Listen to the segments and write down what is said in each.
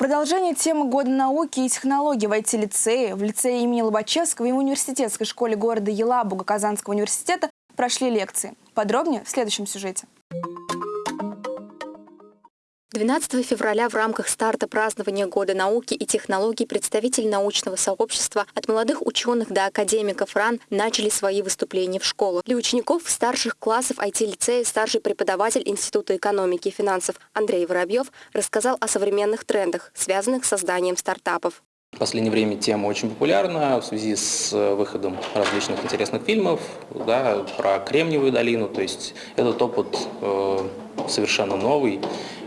продолжение темы Года науки и технологий в IT-лицее, в лицее имени Лобачевского и в университетской школе города Елабуга Казанского университета прошли лекции. Подробнее в следующем сюжете. 12 февраля в рамках старта празднования Года науки и технологий представители научного сообщества от молодых ученых до академиков РАН начали свои выступления в школах. Для учеников старших классов IT-лицея старший преподаватель Института экономики и финансов Андрей Воробьев рассказал о современных трендах, связанных с созданием стартапов. В последнее время тема очень популярна в связи с выходом различных интересных фильмов да, про Кремниевую долину. То есть этот опыт э, совершенно новый.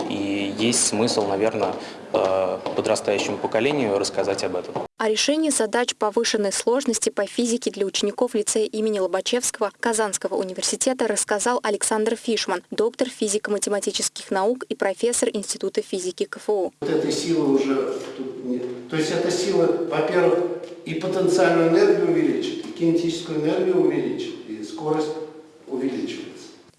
И есть смысл, наверное, э, подрастающему поколению рассказать об этом. О решении задач повышенной сложности по физике для учеников лицея имени Лобачевского Казанского университета рассказал Александр Фишман, доктор физико-математических наук и профессор Института физики КФУ. Вот этой силы уже тут нет. То есть эта сила, во-первых, и потенциальную энергию увеличит, и кинетическую энергию увеличит, и скорость.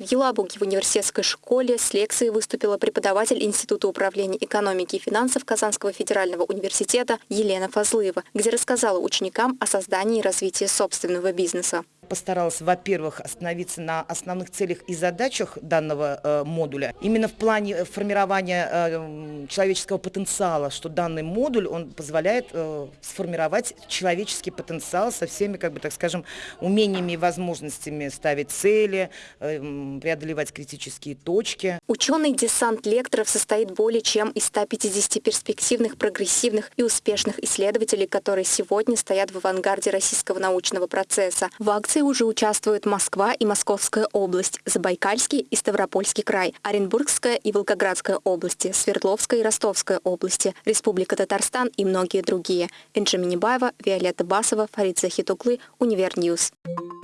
В Елабуге в университетской школе. С лекцией выступила преподаватель Института управления экономики и финансов Казанского федерального университета Елена Фазлыева, где рассказала ученикам о создании и развитии собственного бизнеса постаралась, во-первых, остановиться на основных целях и задачах данного э, модуля. Именно в плане э, формирования э, человеческого потенциала, что данный модуль, он позволяет сформировать человеческий потенциал со всеми, как бы, так скажем, умениями и возможностями ставить цели, преодолевать критические точки. Ученый десант лекторов состоит более чем из 150 перспективных, прогрессивных и успешных исследователей, которые сегодня стоят в авангарде российского научного процесса. В акции акции уже участвуют Москва и Московская область, Забайкальский и Ставропольский край, Оренбургская и Волгоградская области, Свердловская и Ростовская области, Республика Татарстан и многие другие. Энджи Минибаева, Виолетта Басова, Фарид Захитуглы, Univer News. Универ